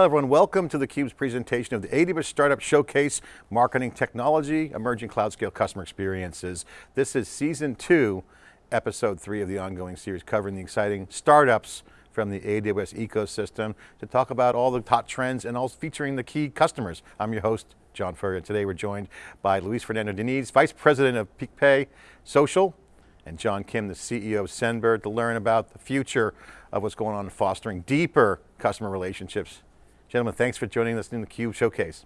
Hello everyone, welcome to theCUBE's presentation of the AWS Startup Showcase, Marketing Technology, Emerging Cloud Scale Customer Experiences. This is season two, episode three of the ongoing series covering the exciting startups from the AWS ecosystem to talk about all the top trends and also featuring the key customers. I'm your host, John Furrier. Today we're joined by Luis Fernando Diniz, Vice President of PicPay Social, and John Kim, the CEO of Sendbird, to learn about the future of what's going on in fostering deeper customer relationships Gentlemen, thanks for joining us in the Cube Showcase.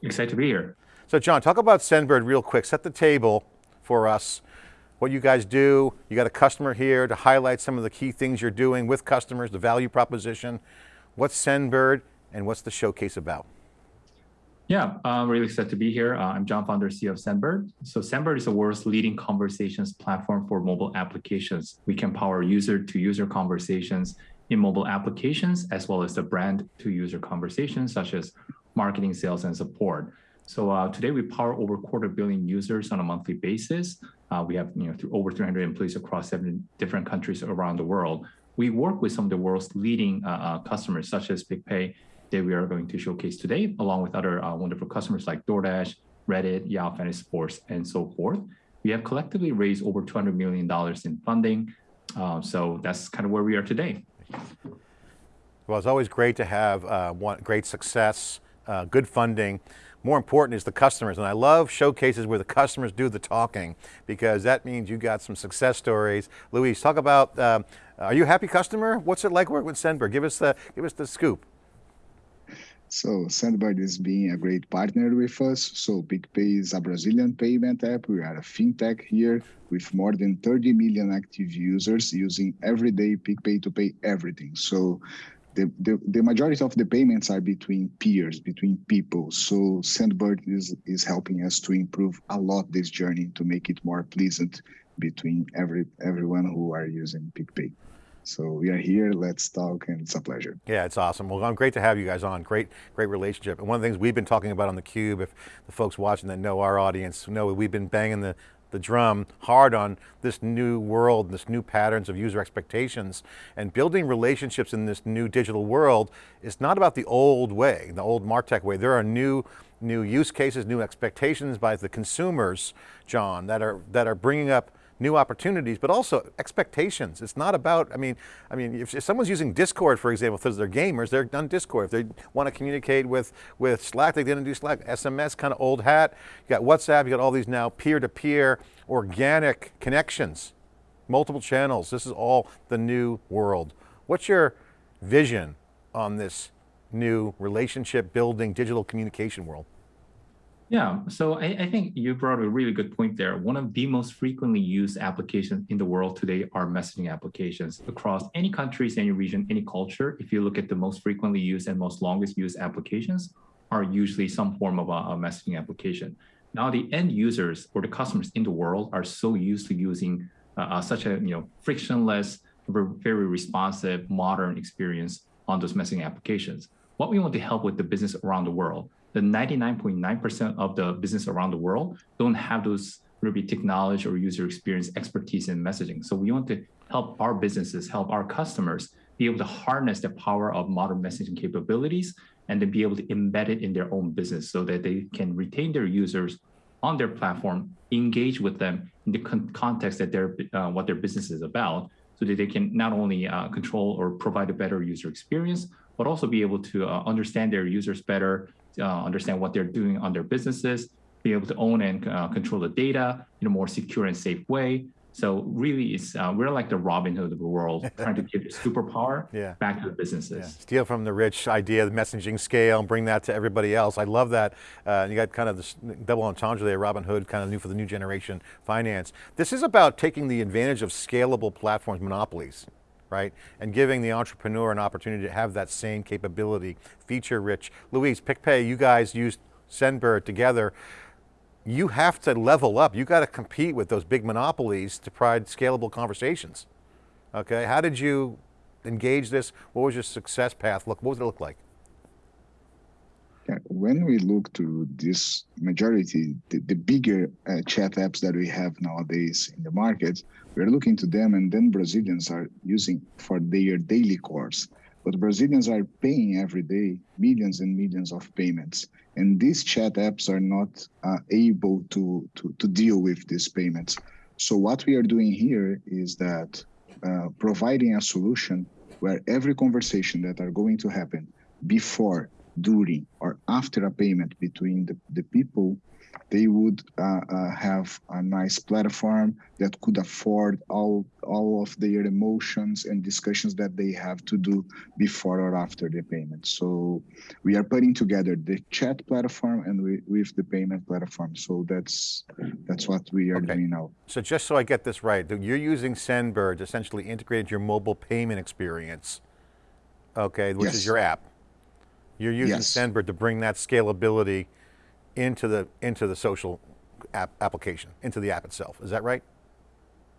Excited to be here. So John, talk about Sendbird real quick. Set the table for us, what you guys do. You got a customer here to highlight some of the key things you're doing with customers, the value proposition. What's Sendbird and what's the showcase about? Yeah, I'm really excited to be here. Uh, I'm John Founder, CEO of Sendbird. So Sendbird is the world's leading conversations platform for mobile applications. We can power user-to-user -user conversations in mobile applications, as well as the brand to user conversations, such as marketing, sales, and support. So uh, today we power over quarter billion users on a monthly basis. Uh, we have you know over 300 employees across seven different countries around the world. We work with some of the world's leading uh, uh customers, such as PicPay, that we are going to showcase today, along with other uh, wonderful customers like DoorDash, Reddit, Yahoo Fantasy Sports, and so forth. We have collectively raised over $200 million in funding. Uh, so that's kind of where we are today. Well, it's always great to have uh, one, great success, uh, good funding. More important is the customers, and I love showcases where the customers do the talking because that means you got some success stories. Luis, talk about, uh, are you a happy customer? What's it like working with Sendbird? Give us the, give us the scoop. So Sendbird is being a great partner with us. So PicPay is a Brazilian payment app. We are a fintech here with more than 30 million active users using everyday PicPay to pay everything. So the, the, the majority of the payments are between peers, between people. So Sendbird is, is helping us to improve a lot this journey to make it more pleasant between every everyone who are using PicPay. So we are here, let's talk, and it's a pleasure. Yeah, it's awesome. Well, I'm great to have you guys on. Great, great relationship. And one of the things we've been talking about on theCUBE, if the folks watching that know our audience, know we've been banging the, the drum hard on this new world, this new patterns of user expectations, and building relationships in this new digital world is not about the old way, the old MarTech way. There are new new use cases, new expectations by the consumers, John, that are, that are bringing up new opportunities, but also expectations. It's not about, I mean, I mean, if, if someone's using Discord, for example, because they're gamers, they're on Discord. If they want to communicate with, with Slack, they didn't do Slack. SMS, kind of old hat. You got WhatsApp, you got all these now peer-to-peer -peer, organic connections, multiple channels. This is all the new world. What's your vision on this new relationship building digital communication world? Yeah, so I, I, think you brought a really good point there. One of the most frequently used applications in the world today are messaging applications across any countries, any region, any culture. If you look at the most frequently used and most longest used applications are usually some form of a, a messaging application. Now the end users or the customers in the world are so used to using uh, uh such a you know frictionless, very responsive, modern experience on those messaging applications. What we want to help with the business around the world the 99.9% of the business around the world don't have those Ruby technology or user experience expertise in messaging. So we want to help our businesses, help our customers be able to harness the power of modern messaging capabilities and then be able to embed it in their own business so that they can retain their users on their platform, engage with them in the con context that their uh, what their business is about, so that they can not only uh, control or provide a better user experience, but also be able to uh, understand their users better, uh, understand what they're doing on their businesses, be able to own and uh, control the data in a more secure and safe way. So really, it's uh, we're like the Robin Hood of the world, trying to give superpower yeah. back to the businesses. Yeah. Steal from the rich idea, the messaging scale, and bring that to everybody else. I love that. Uh, you got kind of this double entendre there, Robin Hood, kind of new for the new generation finance. This is about taking the advantage of scalable platforms, monopolies right? And giving the entrepreneur an opportunity to have that same capability, feature rich. Luis, PicPay, you guys used Sendbird together. You have to level up. You got to compete with those big monopolies to provide scalable conversations. Okay, how did you engage this? What was your success path look? What did it look like? When we look to this majority, the, the bigger uh, chat apps that we have nowadays in the market, we're looking to them and then Brazilians are using for their daily course. but Brazilians are paying every day millions and millions of payments. And these chat apps are not uh, able to, to, to deal with these payments. So what we are doing here is that uh, providing a solution where every conversation that are going to happen before, during, or after a payment between the, the people they would uh, uh, have a nice platform that could afford all all of their emotions and discussions that they have to do before or after the payment. So we are putting together the chat platform and we, with the payment platform. So that's that's what we are okay. doing now. So just so I get this right, you're using Sendbird to essentially integrate your mobile payment experience, okay, which yes. is your app. You're using yes. Sendbird to bring that scalability into the into the social app application, into the app itself. Is that right?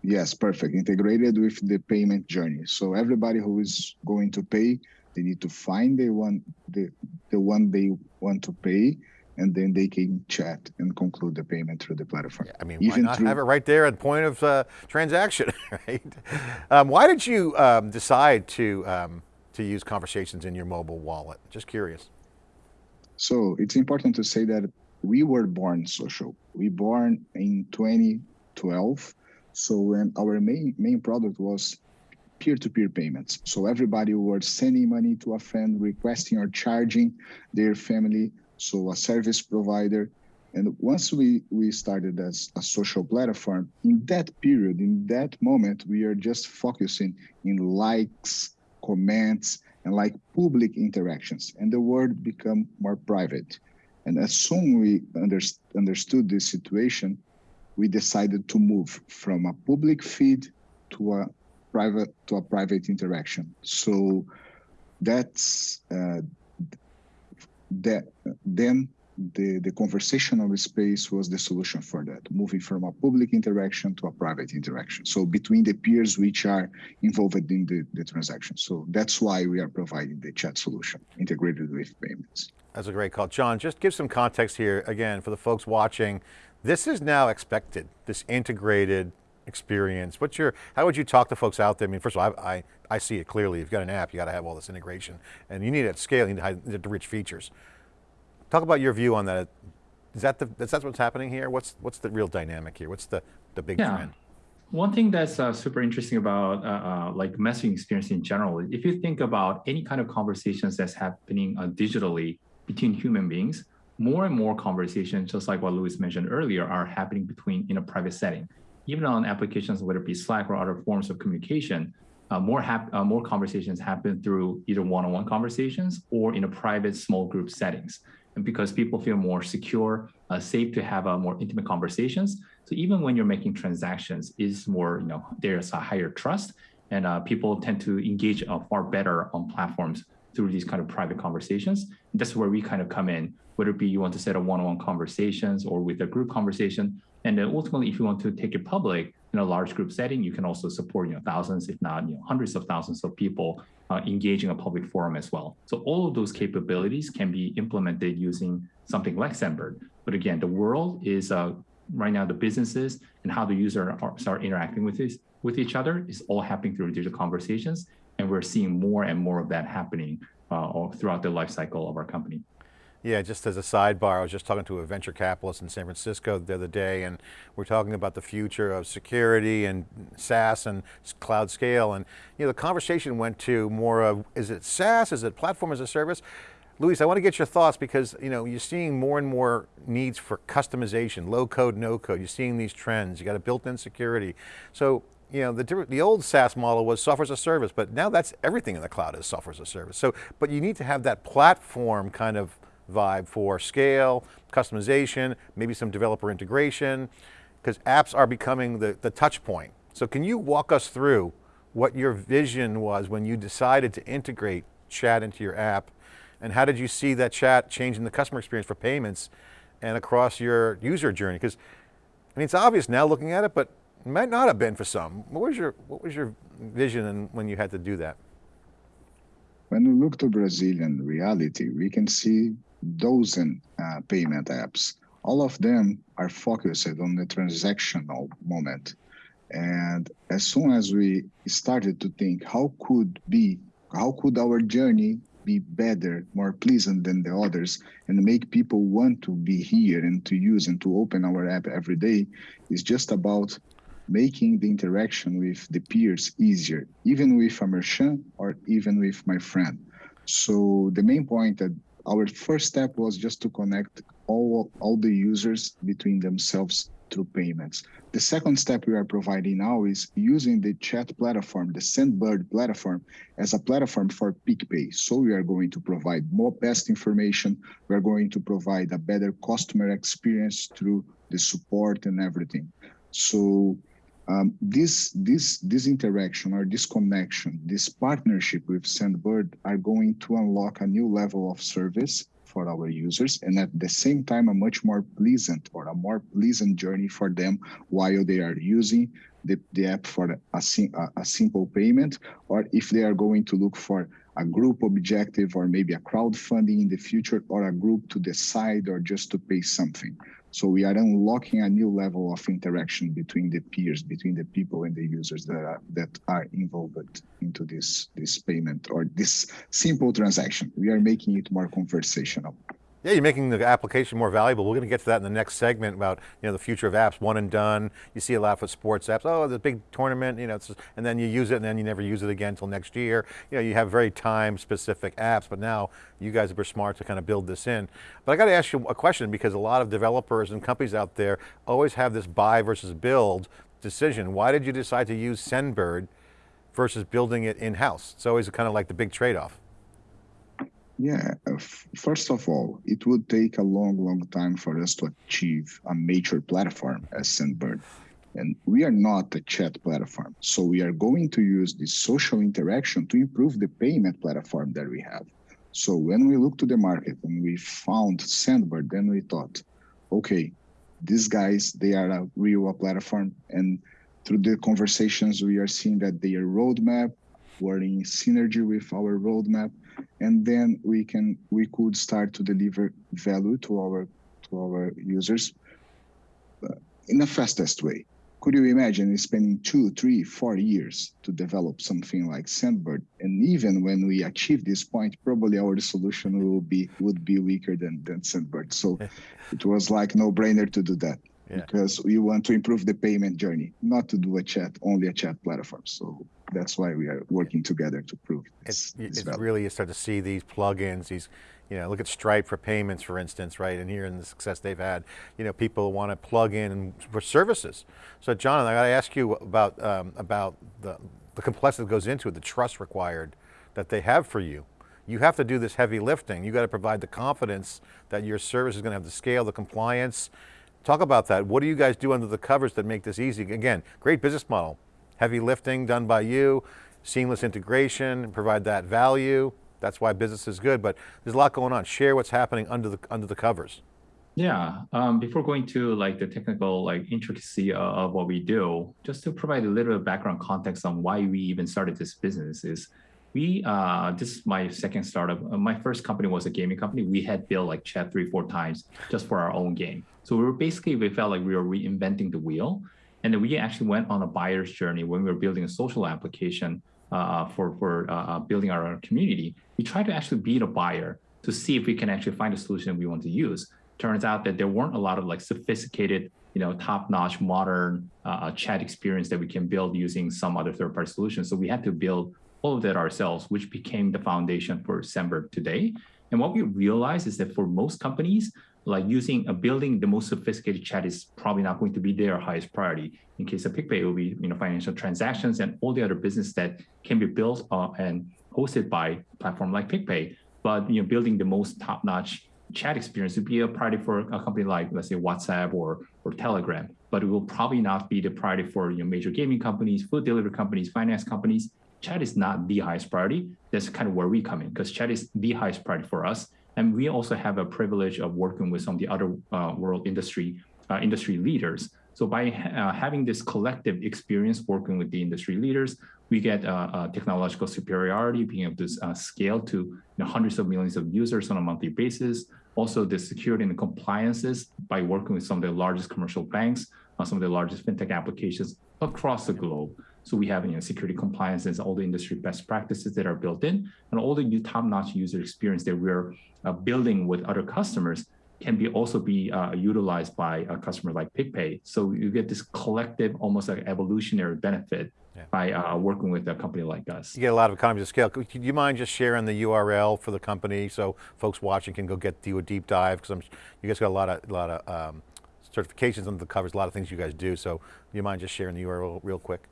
Yes, perfect. Integrated with the payment journey. So everybody who is going to pay, they need to find the one the the one they want to pay, and then they can chat and conclude the payment through the platform. Yeah, I mean, Even why not through, have it right there at point of uh, transaction, right? Um, why did you um, decide to um, to use conversations in your mobile wallet? Just curious. So it's important to say that we were born social. We born in 2012. So when our main main product was peer-to-peer payments. So everybody was sending money to a friend, requesting or charging their family. So a service provider. And once we, we started as a social platform, in that period, in that moment, we are just focusing in likes, comments, and like public interactions. And the world become more private. And as soon we under, understood this situation, we decided to move from a public feed to a private to a private interaction. So that's uh, that. Then the the conversational space was the solution for that, moving from a public interaction to a private interaction. So between the peers which are involved in the, the transaction. So that's why we are providing the chat solution integrated with payments. That's a great call. John, just give some context here, again, for the folks watching. This is now expected, this integrated experience. What's your, how would you talk to folks out there? I mean, first of all, I, I, I see it clearly. If you've got an app, you got to have all this integration. And you need it at scale, you need the rich features. Talk about your view on that. Is that, the, is that what's happening here? What's, what's the real dynamic here? What's the, the big yeah. trend? One thing that's uh, super interesting about uh, uh, like messaging experience in general, if you think about any kind of conversations that's happening uh, digitally, between human beings, more and more conversations, just like what Luis mentioned earlier, are happening between in a private setting. Even on applications, whether it be Slack or other forms of communication, uh, more uh, more conversations happen through either one-on-one conversations or in a private small group settings. Because people feel more secure, uh, safe to have uh, more intimate conversations. So even when you're making transactions, is more you know there's a higher trust, and uh, people tend to engage uh, far better on platforms through these kind of private conversations. And that's where we kind of come in, whether it be you want to set a one-on-one conversations or with a group conversation. And then ultimately, if you want to take it public in a large group setting, you can also support you know thousands, if not you know hundreds of thousands of people uh, engaging a public forum as well. So all of those capabilities can be implemented using something like Sendbird. But again, the world is uh, right now the businesses and how the user are, start interacting with this with each other is all happening through digital conversations and we're seeing more and more of that happening uh, throughout the life cycle of our company. Yeah, just as a sidebar, I was just talking to a venture capitalist in San Francisco the other day, and we're talking about the future of security and SaaS and cloud scale, and you know, the conversation went to more of, is it SaaS, is it platform as a service? Luis, I want to get your thoughts because you know, you're seeing more and more needs for customization, low code, no code. You're seeing these trends, you got a built-in security. So you know, the, the old SaaS model was software as a service, but now that's everything in the cloud is software as a service. So, but you need to have that platform kind of vibe for scale, customization, maybe some developer integration, because apps are becoming the, the touch point. So can you walk us through what your vision was when you decided to integrate chat into your app, and how did you see that chat changing the customer experience for payments and across your user journey? Because I mean, it's obvious now looking at it, but it might not have been for some. What was your, what was your vision when you had to do that? When we look to Brazilian reality, we can see dozen uh, payment apps. All of them are focused on the transactional moment. And as soon as we started to think how could be how could our journey be better, more pleasant than the others, and make people want to be here and to use and to open our app every day is just about making the interaction with the peers easier, even with a merchant or even with my friend. So the main point that our first step was just to connect all, all the users between themselves through payments. The second step we are providing now is using the chat platform, the Sendbird platform, as a platform for PicPay. So we are going to provide more best information. We are going to provide a better customer experience through the support and everything. So um, this this this interaction or this connection, this partnership with Sendbird are going to unlock a new level of service for our users and at the same time a much more pleasant or a more pleasant journey for them while they are using the, the app for a, a simple payment or if they are going to look for a group objective or maybe a crowdfunding in the future or a group to decide or just to pay something. So we are unlocking a new level of interaction between the peers, between the people and the users that are, that are involved into this, this payment or this simple transaction. We are making it more conversational. Yeah, you're making the application more valuable. We're going to get to that in the next segment about you know the future of apps, one and done. You see a lot with sports apps. Oh, the big tournament, you know, just, and then you use it, and then you never use it again until next year. You know, you have very time-specific apps, but now you guys are smart to kind of build this in. But I got to ask you a question because a lot of developers and companies out there always have this buy versus build decision. Why did you decide to use Sendbird versus building it in-house? It's always kind of like the big trade-off. Yeah, uh, first of all, it would take a long, long time for us to achieve a major platform as Sendbird. And we are not a chat platform. So we are going to use this social interaction to improve the payment platform that we have. So when we look to the market and we found Sendbird, then we thought, okay, these guys, they are a real platform. And through the conversations, we are seeing that their roadmap were in synergy with our roadmap and then we can we could start to deliver value to our to our users uh, in the fastest way. Could you imagine spending two three four years to develop something like sendbird and even when we achieve this point probably our solution will be would be weaker than than sendbird so it was like no brainer to do that yeah. because we want to improve the payment journey not to do a chat only a chat platform. So that's why we are working together to prove this, it's, it's really you start to see these plugins these you know look at stripe for payments for instance right and here in the success they've had. You know people want to plug in for services. So john i got to ask you about um, about the the complexity that goes into it the trust required that they have for you. You have to do this heavy lifting. You got to provide the confidence that your service is going to have the scale the compliance. Talk about that. What do you guys do under the covers that make this easy? Again great business model heavy lifting done by you, seamless integration, provide that value. That's why business is good, but there's a lot going on. Share what's happening under the under the covers. Yeah, um, before going to like the technical like intricacy of, of, what we do, just to provide a little background context on why we even started this business is we, uh, this is my second startup. Uh, my first company was a gaming company. We had built like chat three, four times just for our own game. So we were basically, we felt like we were reinventing the wheel. And then we actually went on a buyer's journey when we were building a social application uh, for, for uh, uh building our own community. We tried to actually be the buyer to see if we can actually find a solution we want to use. Turns out that there weren't a lot of like sophisticated, you know, top-notch modern uh, uh chat experience that we can build using some other third-party solution. So we had to build all of that ourselves, which became the foundation for Sendbird today. And what we realized is that for most companies, like using a building the most sophisticated chat is probably not going to be their highest priority. In case of PicPay, it will be you know financial transactions and all the other business that can be built uh, and hosted by a platform like PicPay. But you know, building the most top-notch chat experience would be a priority for a company like let's say WhatsApp or or Telegram. But it will probably not be the priority for you know major gaming companies, food delivery companies, finance companies. Chat is not the highest priority. That's kind of where we come in because chat is the highest priority for us and we also have a privilege of working with some of the other uh, world industry uh, industry leaders. So by uh, having this collective experience working with the industry leaders, we get technological superiority, being able to uh, scale to you know, hundreds of millions of users on a monthly basis. Also the security and the compliances by working with some of the largest commercial banks, uh, some of the largest fintech applications across the globe. So we have you know, security compliances, all the industry best practices that are built in, and all the top-notch user experience that we're uh, building with other customers can be also be uh, utilized by a customer like PicPay. So you get this collective, almost like evolutionary benefit yeah. by uh, working with a company like us. You get a lot of economies of scale. Could you mind just sharing the URL for the company so folks watching can go get do a deep dive? Because you guys got a lot of, a lot of um, certifications under the covers, a lot of things you guys do. So you mind just sharing the URL real quick?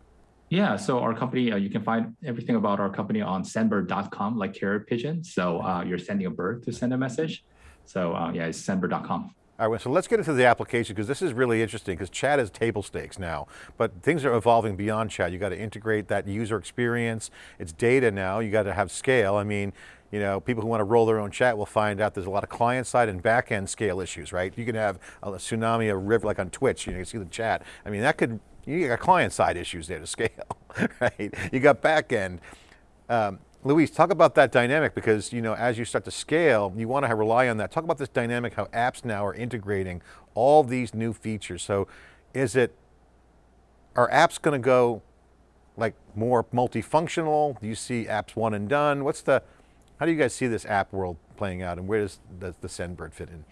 Yeah, so our company, uh, you can find everything about our company on sendbird.com, like carrier pigeon. So uh, you're sending a bird to send a message. So uh, yeah, it's sendbird.com. All right, so let's get into the application because this is really interesting because chat is table stakes now, but things are evolving beyond chat. You got to integrate that user experience. It's data now, you got to have scale. I mean, you know, people who want to roll their own chat will find out there's a lot of client side and back end scale issues, right? You can have a tsunami, a river like on Twitch, you, know, you see the chat. I mean, that could, you got client side issues there to scale, right? You got back end. Um, Luis, talk about that dynamic because you know, as you start to scale, you want to rely on that. Talk about this dynamic, how apps now are integrating all these new features. So is it, are apps going to go like more multifunctional? Do you see apps one and done? What's the, how do you guys see this app world playing out and where does the, the Sendbird fit in?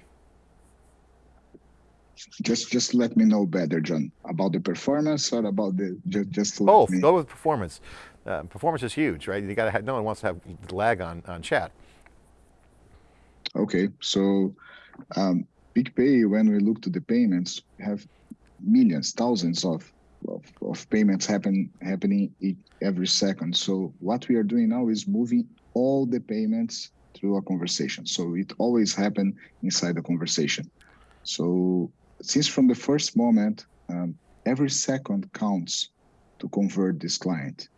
Just just let me know better, John, about the performance or about the, just, just Both, go with performance uh, performance is huge, right? You got to have, no one wants to have lag on, on chat. Okay, so um, PicPay, when we look to the payments, have millions, thousands of, of, of payments happen happening every second. So what we are doing now is moving all the payments through a conversation. So it always happen inside the conversation. So since from the first moment, um, every second counts to convert this client.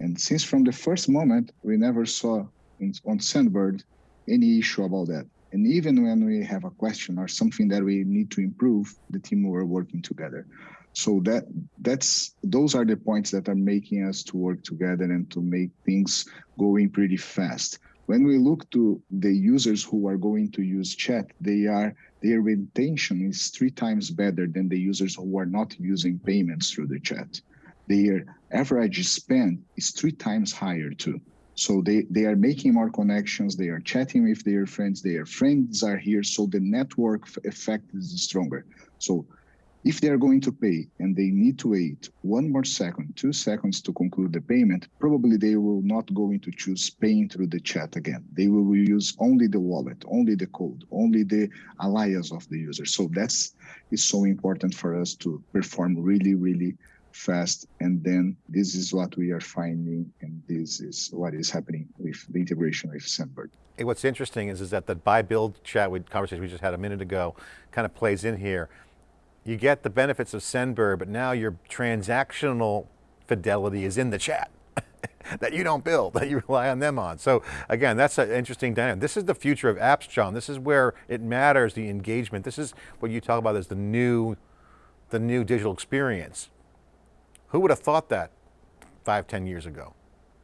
And since from the first moment, we never saw in, on Sendbird any issue about that. And even when we have a question or something that we need to improve, the team were working together. So that that's those are the points that are making us to work together and to make things going pretty fast. When we look to the users who are going to use chat, they are their retention is three times better than the users who are not using payments through the chat their average spend is three times higher too. So they, they are making more connections, they are chatting with their friends, their friends are here, so the network effect is stronger. So if they are going to pay and they need to wait one more second, two seconds to conclude the payment, probably they will not going to choose paying through the chat again. They will use only the wallet, only the code, only the alias of the user. So that's is so important for us to perform really, really fast. And then this is what we are finding, and this is what is happening with the integration with Sendbird. Hey, what's interesting is, is that the buy build chat with conversation we just had a minute ago kind of plays in here. You get the benefits of Sendbird, but now your transactional fidelity is in the chat that you don't build, that you rely on them on. So again, that's an interesting dynamic. This is the future of apps, John. This is where it matters, the engagement. This is what you talk about as the new, the new digital experience. Who would have thought that five, ten years ago?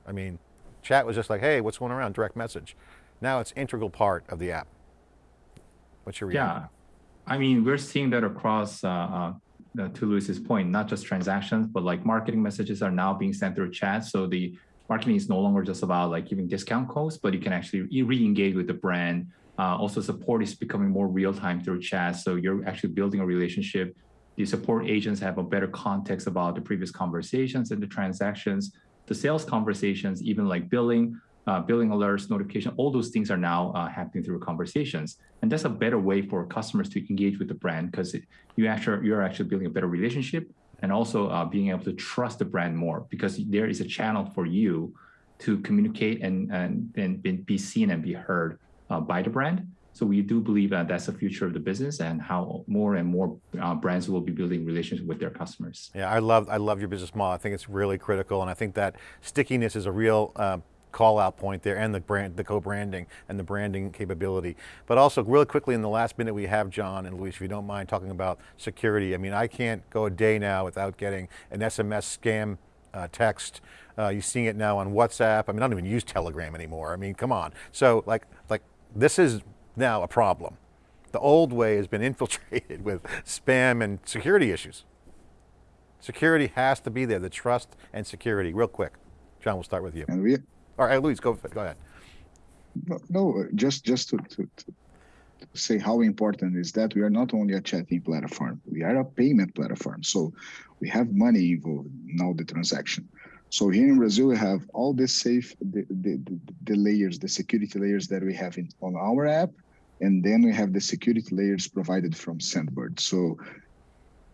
I mean, chat was just like, hey, what's going around, direct message. Now it's integral part of the app. What's your reaction? Yeah, I mean, we're seeing that across, uh, uh, to Luis's point, not just transactions, but like marketing messages are now being sent through chat. So the marketing is no longer just about like giving discount codes, but you can actually re-engage with the brand. Uh, also support is becoming more real time through chat. So you're actually building a relationship the support agents have a better context about the previous conversations and the transactions. The sales conversations, even like billing, uh, billing alerts, notification, all those things are now uh, happening through conversations. And that's a better way for customers to engage with the brand because you actually, you're actually building a better relationship and also uh, being able to trust the brand more because there is a channel for you to communicate and, and, and be seen and be heard uh, by the brand. So we do believe that that's the future of the business and how more and more uh, brands will be building relationships with their customers. Yeah, I love, I love your business model. I think it's really critical. And I think that stickiness is a real uh, call out point there and the brand, the co-branding and the branding capability. But also really quickly in the last minute we have John and Luis, if you don't mind talking about security. I mean, I can't go a day now without getting an SMS scam uh, text. Uh, you're seeing it now on WhatsApp. I mean, I don't even use Telegram anymore. I mean, come on. So like, like this is now a problem. The old way has been infiltrated with spam and security issues. Security has to be there, the trust and security, real quick. John, we'll start with you. And we, All right, Luis, go, go ahead. no, just just to, to, to say how important is that we are not only a chatting platform, we are a payment platform. So we have money involved in all the transaction. So here in Brazil, we have all the safe, the, the, the, layers, the security layers that we have in, on our app, and then we have the security layers provided from Sendbird. So,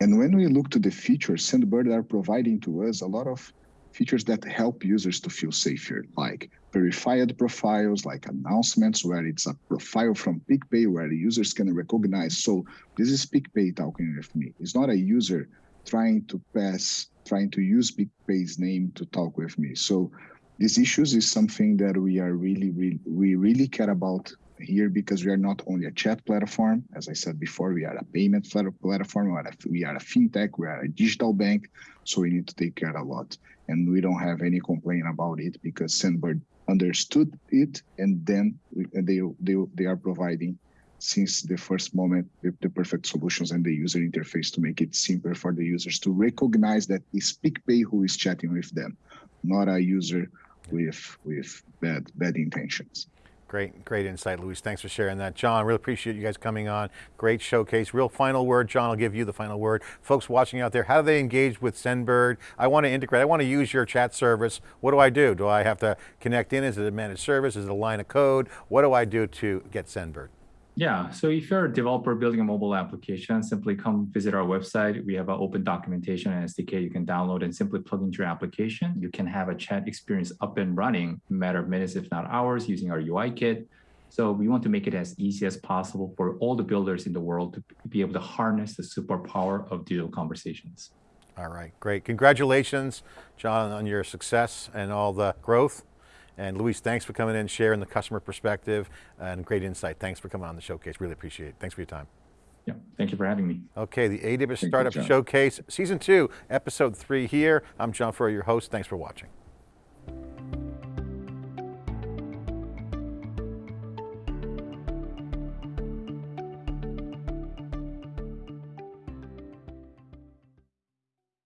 and when we look to the features, Sendbird are providing to us a lot of features that help users to feel safer, like verified profiles, like announcements where it's a profile from PicPay where the users can recognize. So this is PicPay talking with me. It's not a user trying to pass, trying to use PicPay's name to talk with me. So these issues is something that we are really, really, we really care about here because we are not only a chat platform. As I said before, we are a payment platform, we are a, we are a fintech, we are a digital bank. So we need to take care a lot. And we don't have any complaint about it because Sendbird understood it and then we, they, they, they are providing since the first moment the, the, perfect solutions and the user interface to make it simpler for the users to recognize that it's PicPay who is chatting with them, not a user with with bad bad intentions. Great, great insight, Luis. Thanks for sharing that. John, really appreciate you guys coming on. Great showcase. Real final word, John, I'll give you the final word. Folks watching out there, how do they engage with Sendbird? I want to integrate, I want to use your chat service. What do I do? Do I have to connect in? Is it a managed service? Is it a line of code? What do I do to get Sendbird? Yeah, so if you're a developer building a mobile application, simply come visit our website. We have an open documentation and SDK you can download and simply plug into your application. You can have a chat experience up and running in a matter of minutes, if not hours, using our UI kit. So we want to make it as easy as possible for all the builders in the world to be able to harness the superpower of digital conversations. All right, great. Congratulations, John, on your success and all the growth. And Luis, thanks for coming in, sharing the customer perspective and great insight. Thanks for coming on the showcase, really appreciate it. Thanks for your time. Yeah, thank you for having me. Okay, the AWS Thank Startup Showcase, Season 2, Episode 3 here. I'm John Furrier, your host. Thanks for watching.